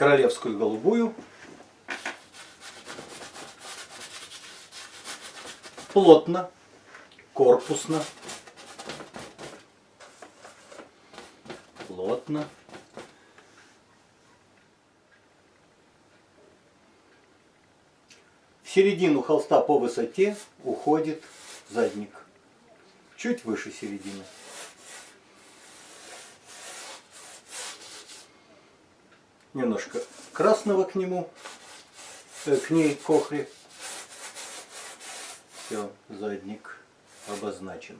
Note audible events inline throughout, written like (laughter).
королевскую голубую. Плотно, корпусно. Плотно. В середину холста по высоте уходит задник. Чуть выше середины. Немножко красного к нему, э, к ней, к охре. Все, задник обозначен.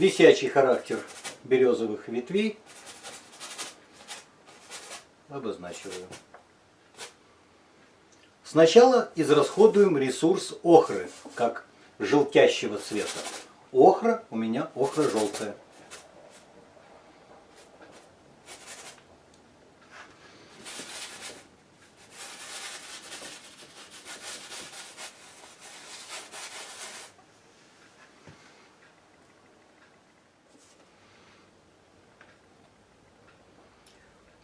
висячий характер березовых ветвей обозначиваю. Сначала израсходуем ресурс охры, как желтящего цвета. Охра у меня охра желтая.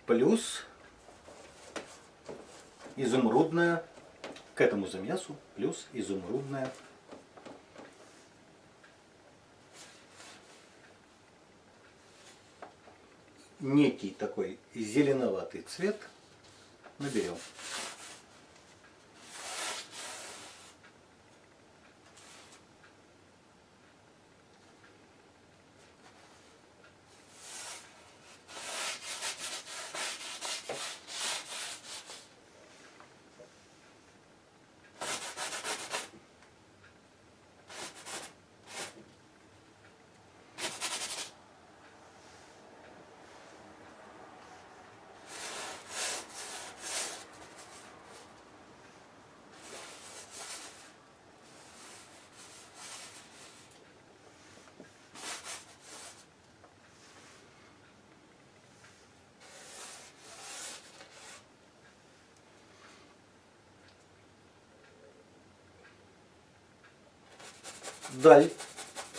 плюс изумрудная к этому замесу плюс изумрудная некий такой зеленоватый цвет наберем. Даль,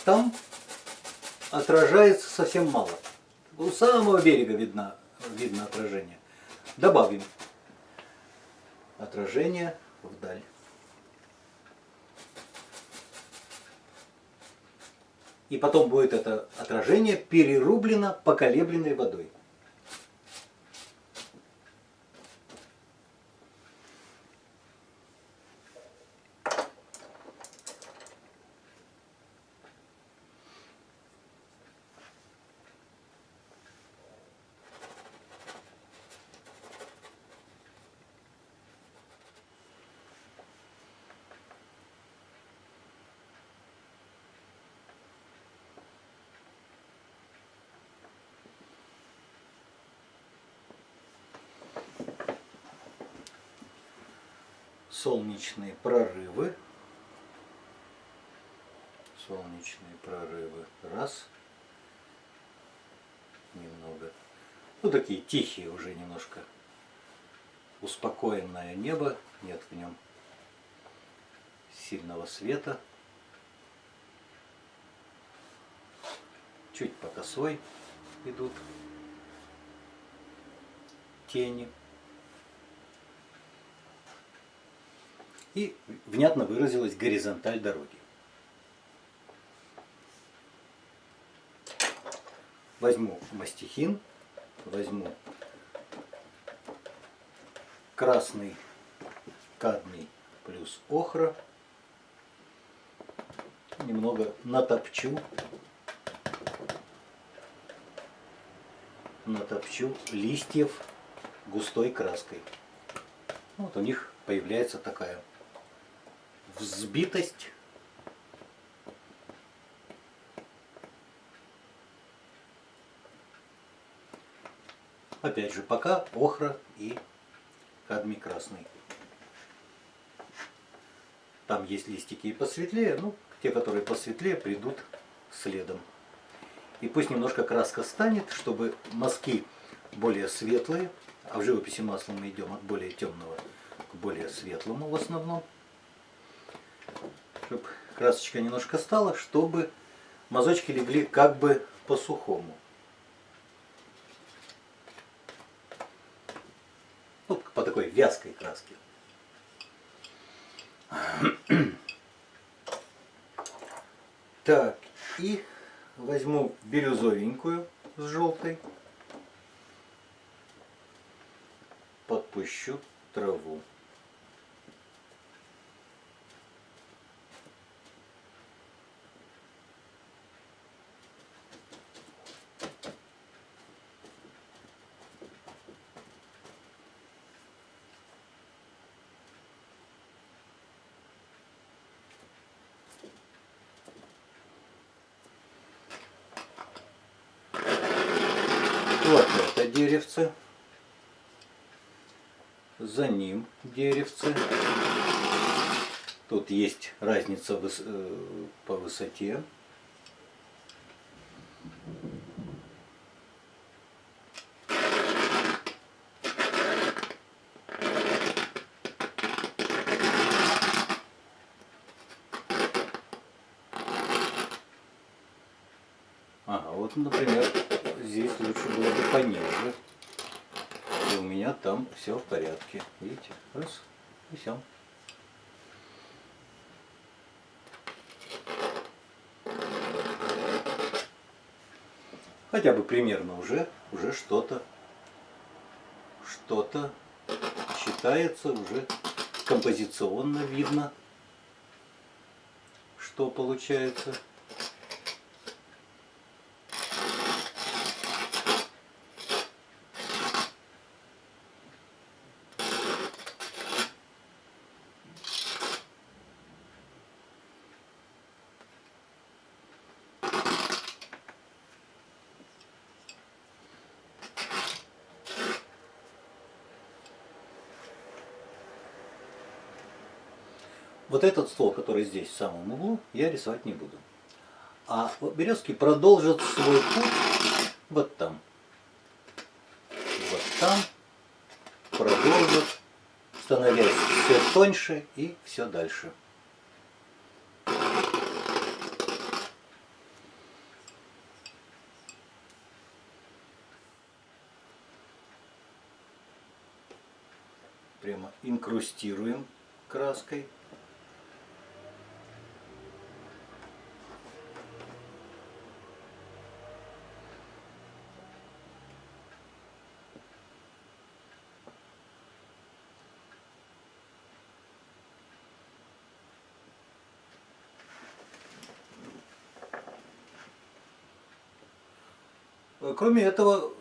там отражается совсем мало. У самого берега видно, видно отражение. Добавим отражение вдаль. И потом будет это отражение перерублено поколебленной водой. Солнечные прорывы. Солнечные прорывы. Раз. Немного. Ну, такие тихие уже немножко. Успокоенное небо. Нет в нем сильного света. Чуть по косой идут тени. И внятно выразилась горизонталь дороги. Возьму мастихин, возьму красный кадмий плюс охра, немного натопчу, натопчу листьев густой краской. Вот у них появляется такая взбитость. Опять же, пока охра и кадмий красный. Там есть листики и посветлее, ну, те, которые посветлее, придут следом. И пусть немножко краска станет, чтобы мазки более светлые, а в живописи маслом мы идем от более темного, к более светлому в основном. Чтобы красочка немножко стала, чтобы мазочки легли как бы по-сухому. Ну, по такой вязкой краске. (clears throat) Так, и возьму бирюзовенькую с желтой. Подпущу траву. Вот это деревце. За ним деревце. Тут есть разница э, по высоте. Ага, вот, например, здесь лучше было бы пониже. И у меня там все в порядке. Видите? Раз, и все. Хотя бы примерно уже, уже что-то, что-то считается уже композиционно видно, что получается. Вот этот стол, который здесь в самом углу, я рисовать не буду. А березки продолжат свой путь вот там. Вот там. Продолжат, становясь все тоньше и все дальше. Прямо инкрустируем краской. Кроме этого,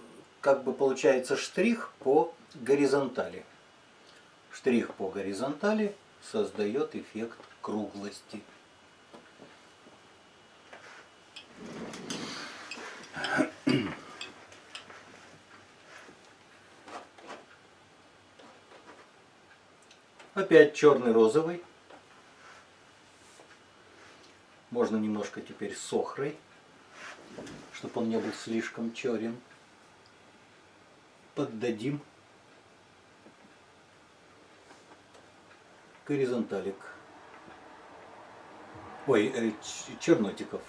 как бы получается штрих по горизонтали. Штрих по горизонтали создает эффект круглости. Опять черный розовый. Можно немножко теперь с охрой чтобы он не был слишком черен. Поддадим горизонталик. Ой, э, чернотиков.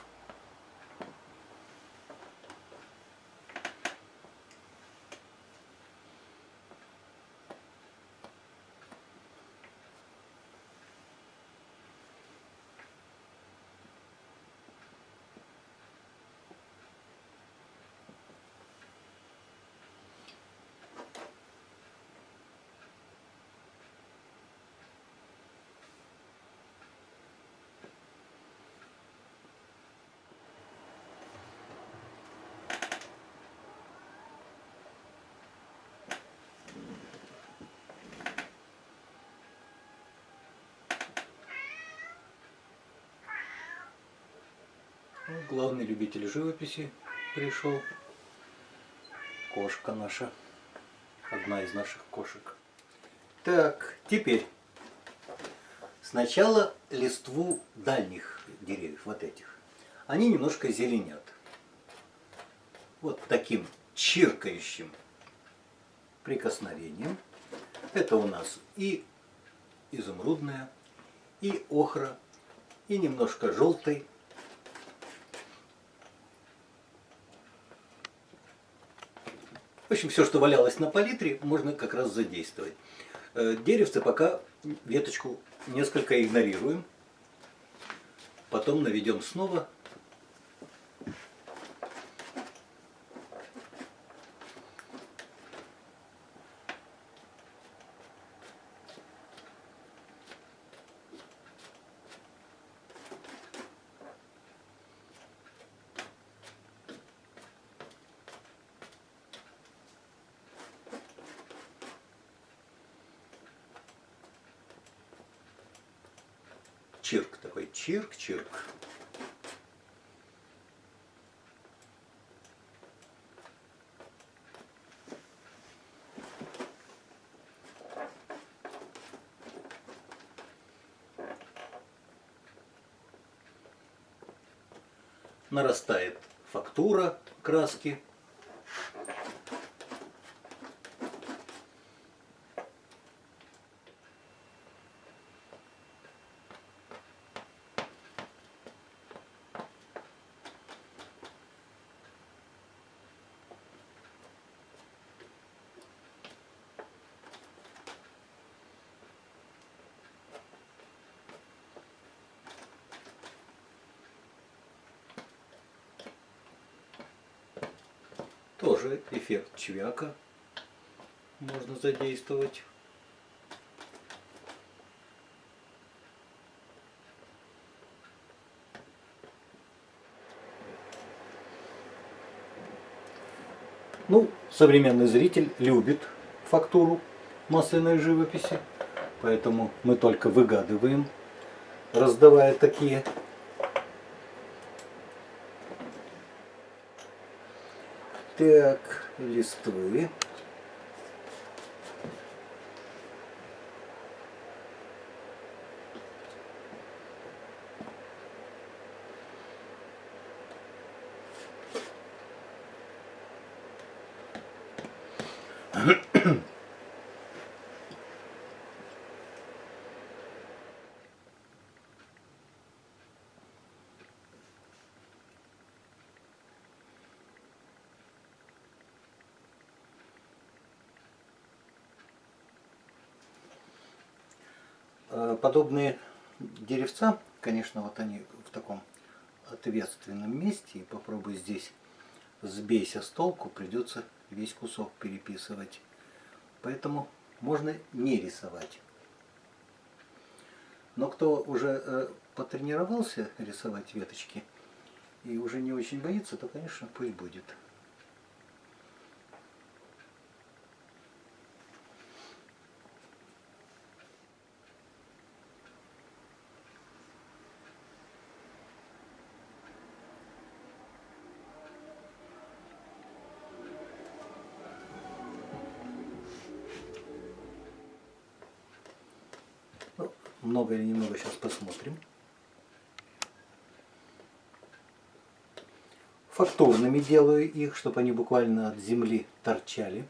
Главный любитель живописи пришел. Кошка наша. Одна из наших кошек. Так, теперь. Сначала листву дальних деревьев, вот этих. Они немножко зеленят. Вот таким чиркающим прикосновением. Это у нас и изумрудная, и охра, и немножко желтой. В общем, все, что валялось на палитре, можно как раз задействовать. Э, деревце пока веточку несколько игнорируем. Потом наведем снова чирк такой, чирк-чирк. Нарастает фактура краски. Тоже эффект чвяка можно задействовать. Ну, современный зритель любит фактуру масляной живописи, поэтому мы только выгадываем, раздавая такие Так, листвы. Подобные деревца, конечно, вот они в таком ответственном месте, и попробуй здесь сбейся с толку, придется весь кусок переписывать. Поэтому можно не рисовать. Но кто уже э, потренировался рисовать веточки и уже не очень боится, то, конечно, пусть будет. Много или немного сейчас посмотрим. Фактурными делаю их, чтобы они буквально от земли торчали.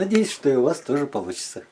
Надеюсь, что и у вас тоже получится.